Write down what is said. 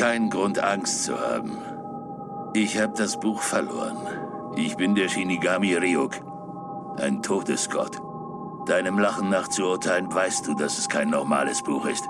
keinen Grund, Angst zu haben. Ich habe das Buch verloren. Ich bin der Shinigami Ryuk, ein Todesgott. Deinem Lachen nach zu urteilen, weißt du, dass es kein normales Buch ist.